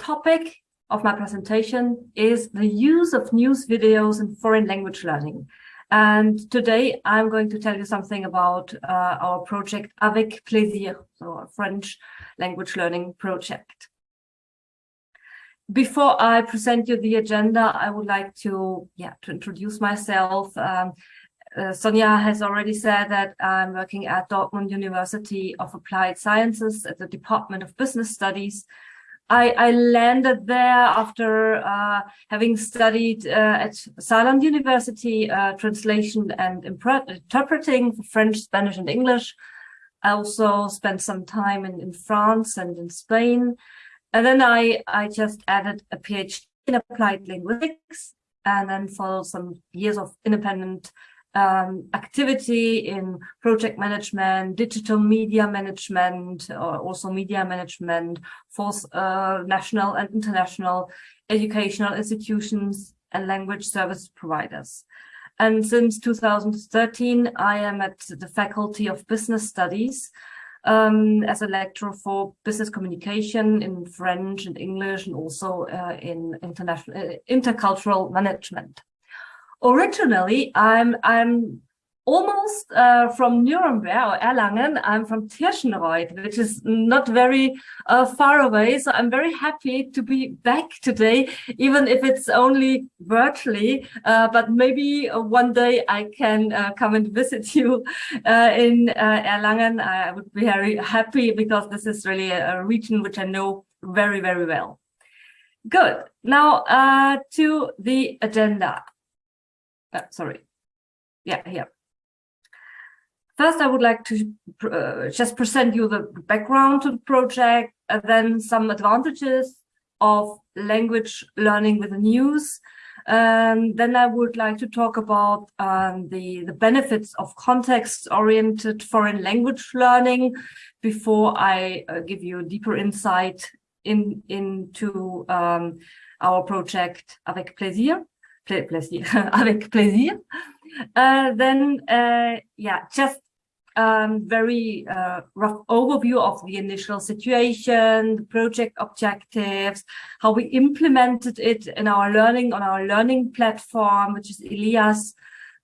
topic of my presentation is the use of news videos in foreign language learning. And today I'm going to tell you something about uh, our project Avec Plaisir, so a French language learning project. Before I present you the agenda, I would like to, yeah, to introduce myself. Um, uh, Sonia has already said that I'm working at Dortmund University of Applied Sciences at the Department of Business Studies. I, I landed there after uh, having studied uh, at Saarland University uh, translation and interpreting for French, Spanish, and English. I also spent some time in, in France and in Spain. And then I, I just added a PhD in applied linguistics and then followed some years of independent um, activity in project management, digital media management, or also media management for uh, national and international educational institutions and language service providers. And since 2013, I am at the Faculty of Business Studies um, as a lecturer for business communication in French and English and also uh, in international uh, intercultural management originally I'm I'm almost uh, from Nuremberg or Erlangen. I'm from Tirschenreuth, which is not very uh, far away. So I'm very happy to be back today, even if it's only virtually. Uh, but maybe uh, one day I can uh, come and visit you uh, in Erlangen. I would be very happy because this is really a, a region which I know very, very well. Good. Now to the agenda uh, sorry. Yeah, here. First, I would like to uh, just present you the background to the project, and then some advantages of language learning with the news. Um, then I would like to talk about um, the, the benefits of context-oriented foreign language learning before I uh, give you a deeper insight in, into um, our project Avec Plaisir plaisir, avec plaisir. Uh, then, uh, yeah, just um, very uh, rough overview of the initial situation, the project objectives, how we implemented it in our learning on our learning platform, which is Ilias.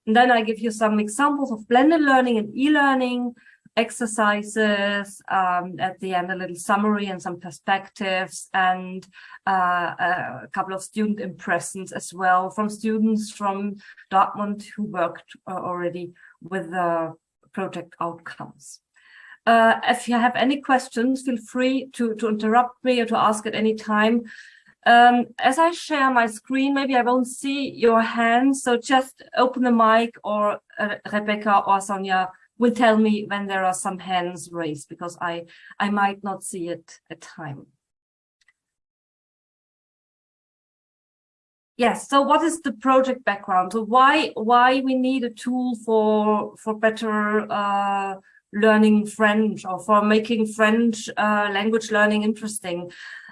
And then I give you some examples of blended learning and e-learning, exercises, um, at the end a little summary and some perspectives, and uh, a couple of student impressions as well from students from Dortmund who worked uh, already with the project outcomes. Uh, if you have any questions, feel free to, to interrupt me or to ask at any time. Um, as I share my screen, maybe I won't see your hands, so just open the mic or uh, Rebecca or Sonia will tell me when there are some hands raised because I, I might not see it at time. Yes, so what is the project background? So why why we need a tool for for better uh, learning French or for making French uh, language learning interesting?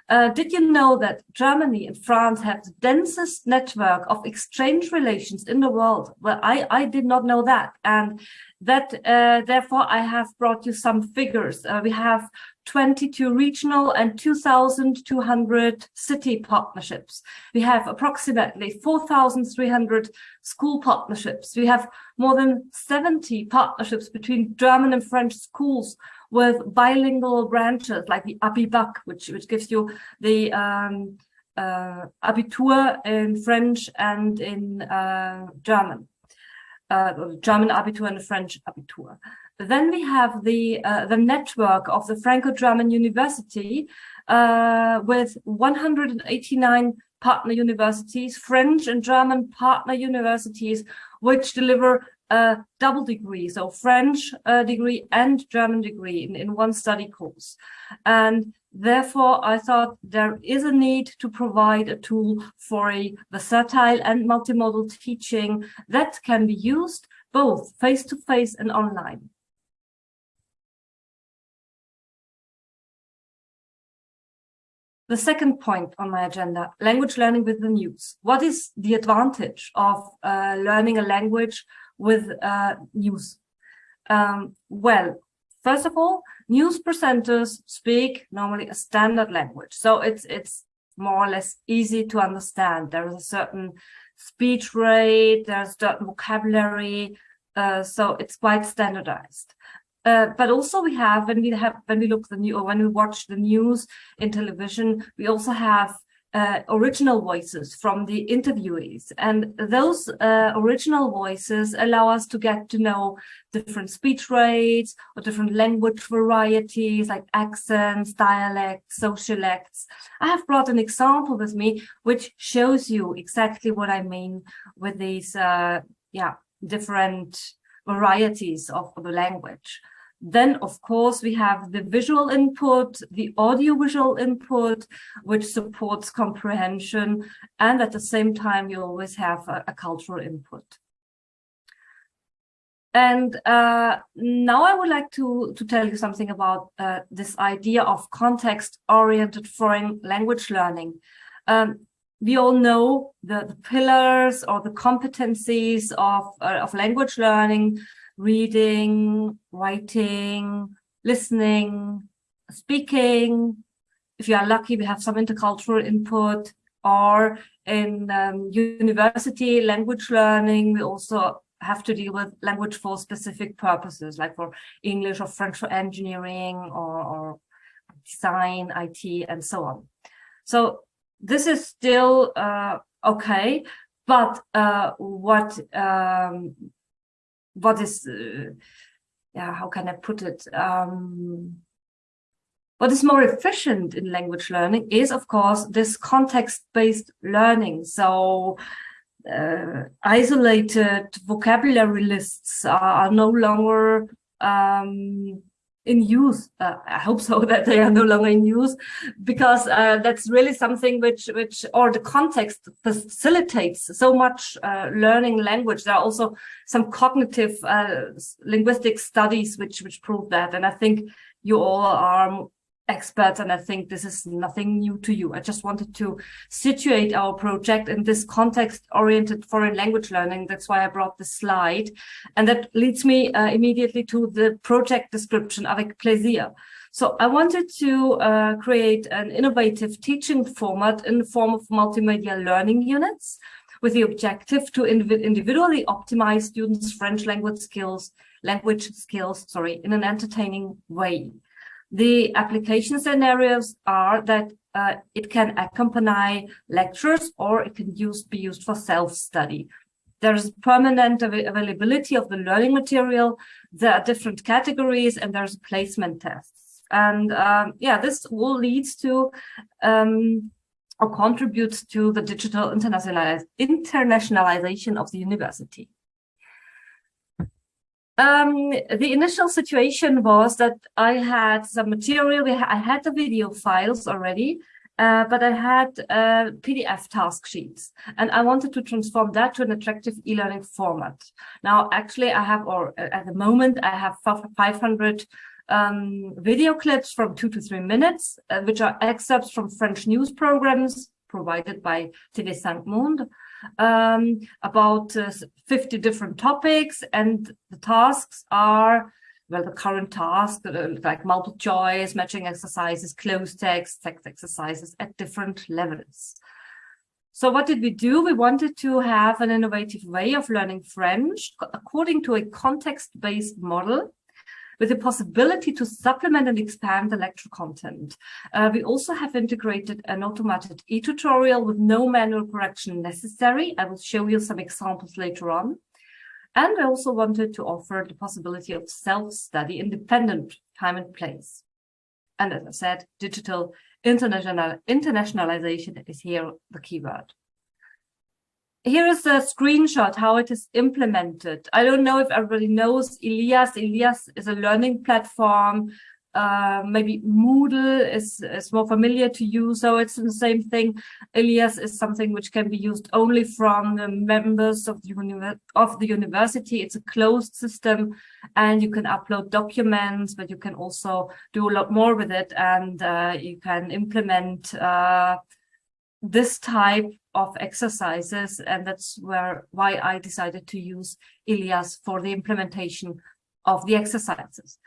Uh, did you know that Germany and France have the densest network of exchange relations in the world? Well, I, I did not know that. And that uh, therefore I have brought you some figures. Uh, we have 22 regional and 2,200 city partnerships. We have approximately 4,300 school partnerships. We have more than 70 partnerships between German and French schools with bilingual branches like the Abibac, which, which gives you the um, uh, Abitur in French and in uh, German. Uh, German Abitur and French Abitur. Then we have the uh, the network of the Franco-German University uh, with 189 partner universities, French and German partner universities, which deliver a double degree, so French uh, degree and German degree in, in one study course. And therefore, I thought there is a need to provide a tool for a versatile and multimodal teaching that can be used both face-to-face -face and online. The second point on my agenda, language learning with the news. What is the advantage of uh, learning a language with uh, news? Um, well, first of all, news presenters speak normally a standard language. So it's, it's more or less easy to understand. There is a certain speech rate, there's certain vocabulary, uh, so it's quite standardized. Uh, but also we have when we have when we look the new or when we watch the news in television, we also have uh, original voices from the interviewees. And those uh, original voices allow us to get to know different speech rates or different language varieties like accents, dialects, sociolects. I have brought an example with me which shows you exactly what I mean with these uh, yeah, different varieties of the language. Then, of course, we have the visual input, the audiovisual input, which supports comprehension. And at the same time, you always have a, a cultural input. And uh, now I would like to, to tell you something about uh, this idea of context-oriented foreign language learning. Um, we all know the, the, pillars or the competencies of, uh, of language learning, reading, writing, listening, speaking. If you are lucky, we have some intercultural input or in um, university language learning, we also have to deal with language for specific purposes, like for English or French for engineering or, or design, IT, and so on. So this is still uh, okay, but uh, what um, what is, uh, yeah, how can I put it? Um, what is more efficient in language learning is, of course, this context-based learning. So uh, isolated vocabulary lists are, are no longer um, in use. Uh, I hope so that they are no longer in use, because uh, that's really something which, which, or the context facilitates so much uh, learning language. There are also some cognitive uh, linguistic studies which which prove that, and I think you all are experts and I think this is nothing new to you. I just wanted to situate our project in this context-oriented foreign language learning. That's why I brought this slide. And that leads me uh, immediately to the project description, avec plaisir. So I wanted to uh, create an innovative teaching format in the form of multimedia learning units with the objective to individually optimize students' French language skills, language skills, sorry, in an entertaining way. The application scenarios are that uh, it can accompany lectures or it can use, be used for self-study. There's permanent av availability of the learning material. There are different categories and there's placement tests. And um, yeah, this all leads to um, or contributes to the digital internationalization of the university. Um, the initial situation was that I had some material, I had the video files already, uh, but I had uh, PDF task sheets and I wanted to transform that to an attractive e-learning format. Now, actually, I have, or at the moment, I have 500 um, video clips from two to three minutes, uh, which are excerpts from French news programs provided by TV5 Monde um, about uh, 50 different topics and the tasks are well the current task uh, like multiple choice matching exercises closed text text exercises at different levels. So what did we do? We wanted to have an innovative way of learning french according to a context-based model with the possibility to supplement and expand the lecture content. Uh, we also have integrated an automated e-tutorial with no manual correction necessary. I will show you some examples later on. And I also wanted to offer the possibility of self-study independent time and place. And as I said, digital international internationalization is here the keyword here is a screenshot how it is implemented. I don't know if everybody knows Ilias. Ilias is a learning platform. Uh, maybe Moodle is, is more familiar to you, so it's the same thing. Ilias is something which can be used only from the members of the, of the university. It's a closed system and you can upload documents, but you can also do a lot more with it and uh, you can implement uh, this type of exercises and that's where why I decided to use Ilias for the implementation of the exercises.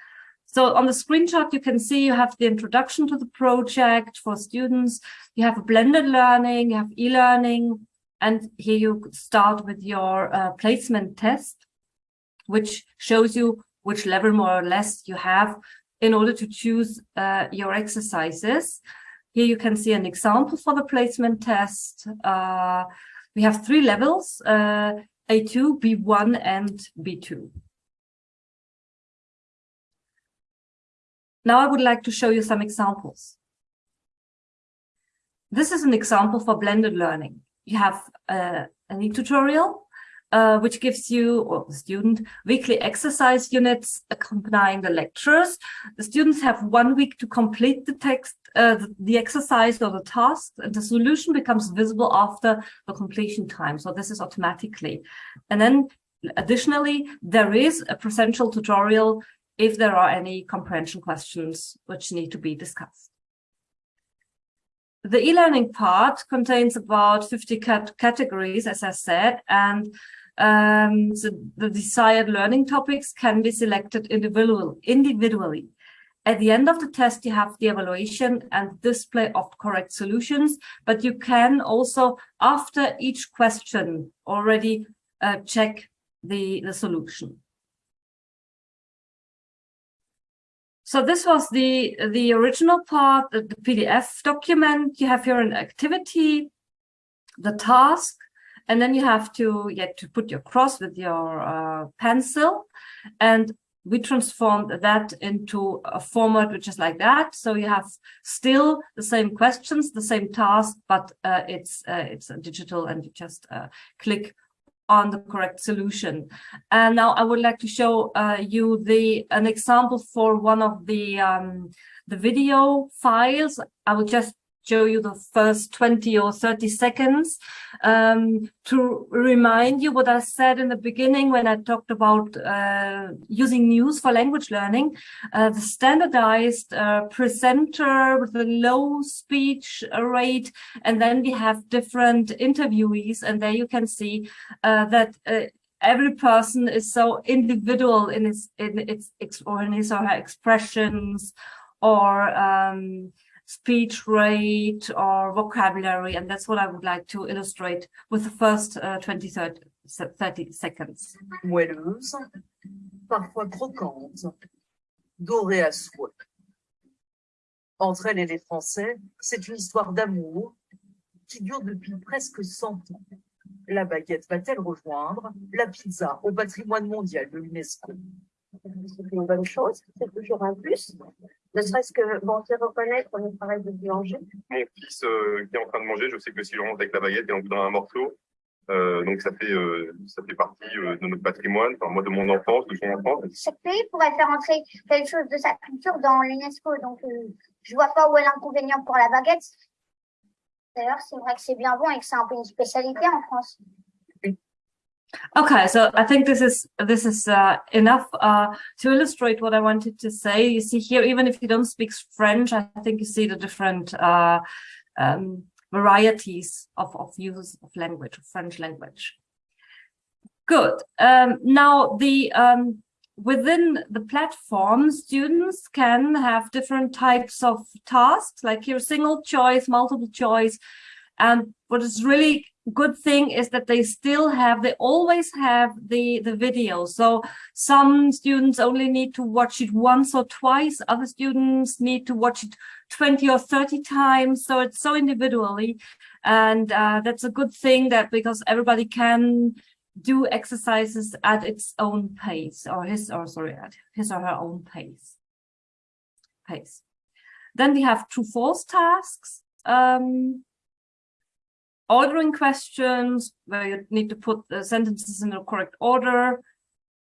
So on the screenshot, you can see you have the introduction to the project for students. You have blended learning, you have e-learning, and here you start with your uh, placement test, which shows you which level more or less you have in order to choose uh, your exercises. Here you can see an example for the placement test. Uh, we have three levels, uh, A2, B1, and B2. Now I would like to show you some examples. This is an example for blended learning. You have uh, an e-tutorial uh, which gives you, or the student, weekly exercise units accompanying the lectures. The students have one week to complete the text, uh, the, the, exercise or the task, and the solution becomes visible after the completion time. So this is automatically. And then additionally, there is a presential tutorial if there are any comprehension questions which need to be discussed. The e-learning part contains about 50 cat categories, as I said, and um, so the desired learning topics can be selected individual, individually. At the end of the test, you have the evaluation and display of correct solutions, but you can also, after each question, already uh, check the, the solution. So this was the, the original part, the, the PDF document. You have here an activity, the task, and then you have to get to put your cross with your uh, pencil and we transformed that into a format which is like that so you have still the same questions the same task but uh, it's uh, it's digital and you just uh, click on the correct solution. And now i would like to show uh, you the an example for one of the um, the video files. I will just show you the first 20 or 30 seconds um, to remind you what I said in the beginning when I talked about uh, using news for language learning, uh, the standardized uh, presenter with a low speech rate, and then we have different interviewees, and there you can see uh, that uh, every person is so individual in his in its or in his or her expressions or um, speech rate or vocabulary. And that's what I would like to illustrate with the first uh, 20, 30, 30 seconds. Moelleuse, parfois croquante, dorée à souhait. Entre elle et les Français, c'est une histoire d'amour qui dure depuis presque 100 ans. La baguette va-t-elle rejoindre la pizza au patrimoine mondial de l'UNESCO? C'est une bonne chose, c'est toujours un plus. Ne serait-ce que, bon, c'est reconnaître le travail de boulanger. Mon fils euh, qui est en train de manger, je sais que si je rentre avec la baguette, il en voudra un morceau. Euh, donc ça fait euh, ça fait partie euh, de notre patrimoine, enfin, moi de mon enfance, de son enfance. Chaque pays pourrait faire entrer quelque chose de sa culture dans l'UNESCO, donc euh, je vois pas où est l'inconvénient pour la baguette. D'ailleurs, c'est vrai que c'est bien bon et que c'est un peu une spécialité en France. Okay, so I think this is this is uh, enough uh, to illustrate what I wanted to say. You see here, even if you don't speak French, I think you see the different uh, um, varieties of, of use of language, of French language. Good. Um, now, the um, within the platform, students can have different types of tasks, like here, single choice, multiple choice. And what is really good thing is that they still have they always have the the video. So some students only need to watch it once or twice. Other students need to watch it 20 or 30 times. So it's so individually. And uh, that's a good thing that because everybody can do exercises at its own pace or his or sorry at his or her own pace. Pace. Then we have true false tasks. Um, ordering questions where you need to put the sentences in the correct order,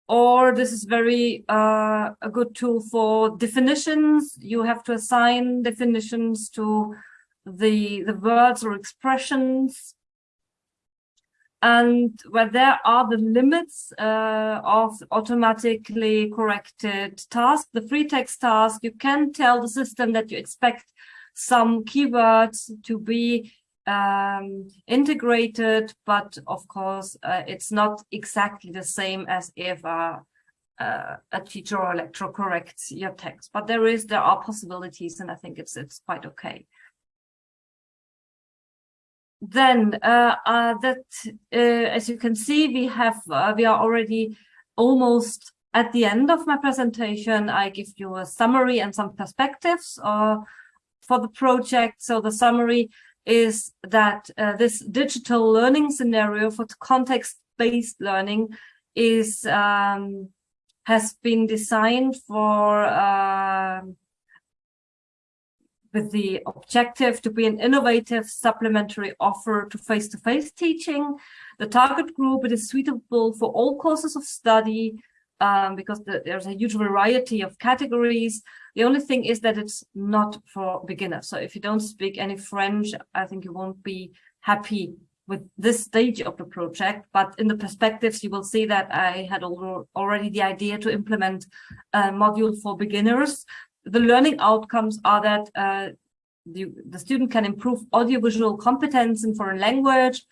or this is very uh, a good tool for definitions. You have to assign definitions to the, the words or expressions. And where there are the limits uh, of automatically corrected tasks, the free text task, you can tell the system that you expect some keywords to be um, integrated, but of course, uh, it's not exactly the same as if a uh, a teacher or lecturer corrects your text. But there is, there are possibilities, and I think it's it's quite okay. Then uh, uh, that, uh, as you can see, we have uh, we are already almost at the end of my presentation. I give you a summary and some perspectives uh, for the project. So the summary is that uh, this digital learning scenario for context-based learning is um, has been designed for uh, with the objective to be an innovative supplementary offer to face-to-face -face teaching. The target group it is suitable for all courses of study um, because the, there's a huge variety of categories. The only thing is that it's not for beginners. So if you don't speak any French, I think you won't be happy with this stage of the project. But in the perspectives, you will see that I had already the idea to implement a module for beginners the learning outcomes are that uh, the, the student can improve audiovisual competence in foreign language,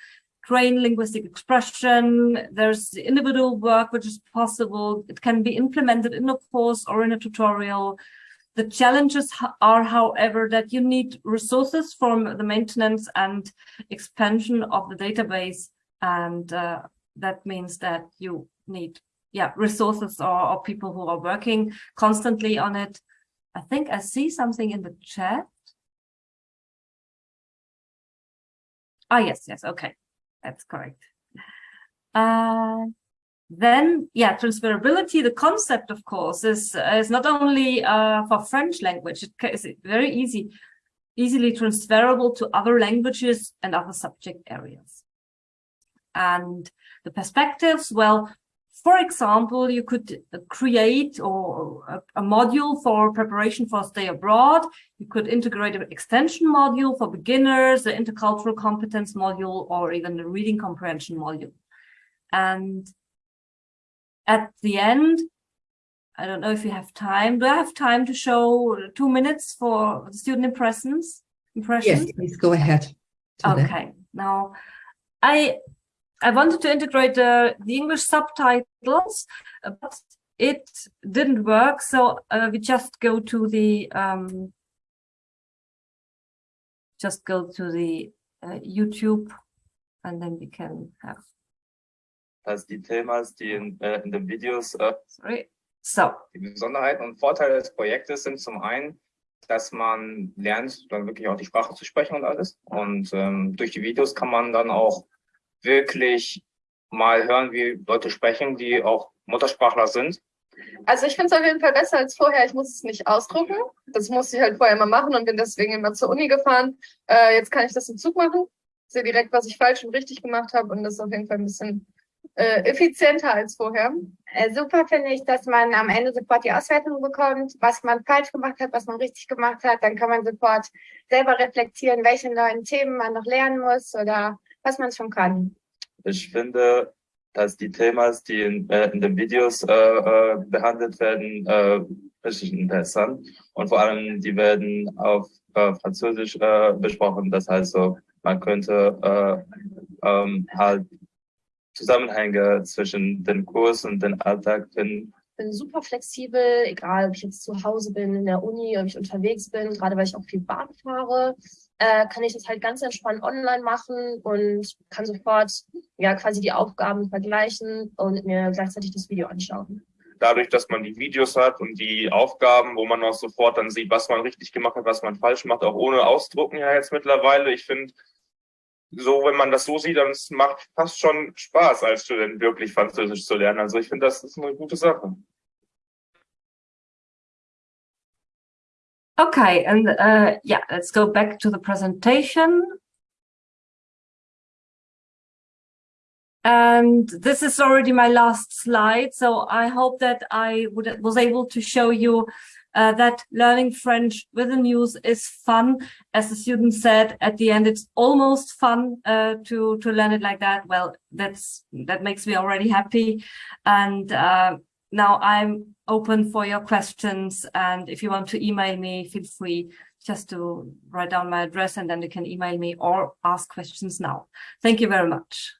train linguistic expression. There's individual work which is possible. It can be implemented in a course or in a tutorial. The challenges are, however, that you need resources from the maintenance and expansion of the database. And uh, that means that you need yeah, resources or, or people who are working constantly on it. I think I see something in the chat. Ah, yes, yes, okay, that's correct. Uh, then, yeah, transferability, the concept, of course, is, is not only uh, for French language, it is very easy, easily transferable to other languages and other subject areas. And the perspectives, well, for example, you could uh, create or uh, a, a, module for preparation for stay abroad. You could integrate an extension module for beginners, the intercultural competence module, or even the reading comprehension module. And at the end, I don't know if you have time. Do I have time to show two minutes for the student impressions? Impressions? Yes, please go ahead. Okay. Now, I I wanted to integrate the, the English subtitles, but it didn't work. So uh, we just go to the um, just go to the uh, YouTube and then we can have. Also die Themas, die in, äh, in den Videos. Äh, Sorry. So. Die Besonderheiten und Vorteile des Projektes sind zum einen, dass man lernt, dann wirklich auch die Sprache zu sprechen und alles. Und ähm, durch die Videos kann man dann auch wirklich mal hören, wie Leute sprechen, die auch Muttersprachler sind. Also ich finde es auf jeden Fall besser als vorher. Ich muss es nicht ausdrucken. Das musste ich halt vorher immer machen und bin deswegen immer zur Uni gefahren. Äh, jetzt kann ich das im Zug machen, sehe direkt, was ich falsch und richtig gemacht habe und das ist auf jeden Fall ein bisschen äh, effizienter als vorher. Äh, super finde ich, dass man am Ende sofort die Auswertung bekommt, was man falsch gemacht hat, was man richtig gemacht hat. Dann kann man sofort selber reflektieren, welche neuen Themen man noch lernen muss oder was man schon kann. Ich finde, dass die Themen, die in, äh, in den Videos äh, äh, behandelt werden, äh, richtig interessant und vor allem die werden auf äh, Französisch äh, besprochen. Das heißt so, man könnte äh, ähm, halt Zusammenhänge zwischen dem Kurs und dem Alltag finden bin super flexibel, egal ob ich jetzt zu Hause bin, in der Uni, ob ich unterwegs bin, gerade weil ich auch viel Bahn fahre, äh, kann ich das halt ganz entspannt online machen und kann sofort ja quasi die Aufgaben vergleichen und mir gleichzeitig das Video anschauen. Dadurch, dass man die Videos hat und die Aufgaben, wo man auch sofort dann sieht, was man richtig gemacht hat, was man falsch macht, auch ohne Ausdrucken ja jetzt mittlerweile. Ich finde, so, wenn man das so sieht, dann macht fast schon Spaß, als Student wirklich Französisch zu lernen. Also ich finde, das ist eine gute Sache. Okay, and uh, yeah, let's go back to the presentation. And this is already my last slide, so I hope that I would, was able to show you uh, that learning French with the news is fun. As the student said at the end, it's almost fun uh, to to learn it like that. Well, that's that makes me already happy. And uh, now I'm open for your questions. And if you want to email me, feel free just to write down my address and then you can email me or ask questions now. Thank you very much.